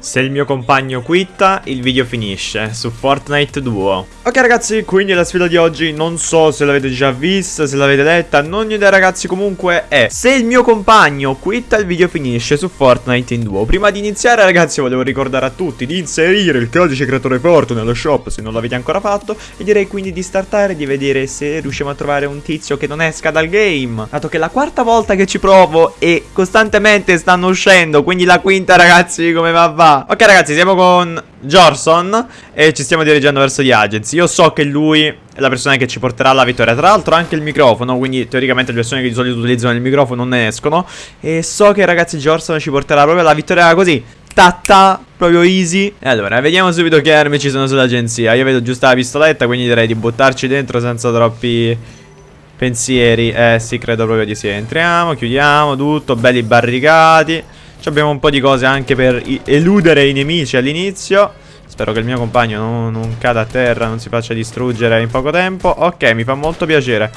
Se il mio compagno quitta, il video finisce su Fortnite Duo. Ok ragazzi, quindi la sfida di oggi non so se l'avete già vista, se l'avete letta, non ho idea ragazzi, comunque è Se il mio compagno quitta, il video finisce su Fortnite in Duo. Prima di iniziare ragazzi volevo ricordare a tutti di inserire il codice creatore Forte nello shop se non l'avete ancora fatto E direi quindi di startare e di vedere se riusciamo a trovare un tizio che non esca dal game Dato che è la quarta volta che ci provo e costantemente stanno uscendo, quindi la quinta ragazzi come va va Ok ragazzi siamo con Jorson E ci stiamo dirigendo verso gli agency. Io so che lui è la persona che ci porterà alla vittoria. Tra l'altro anche il microfono Quindi teoricamente le persone che di solito utilizzano il microfono non ne escono. E so che ragazzi Jorson ci porterà proprio alla vittoria così Tatta, proprio easy. E allora, vediamo subito che armi ci sono sull'agenzia Io vedo giusto la pistoletta, quindi direi di buttarci dentro senza troppi pensieri. Eh sì, credo proprio di sì. Entriamo, chiudiamo tutto, belli barricati abbiamo un po' di cose anche per eludere i nemici all'inizio. Spero che il mio compagno non, non, cada a terra, non si faccia distruggere in poco tempo. Ok, mi fa molto piacere.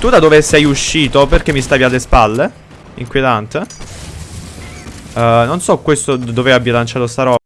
Tu da dove sei uscito? Perché mi stavi alle spalle? Inquietante. Uh, Non so questo dove abbia lanciato sta roba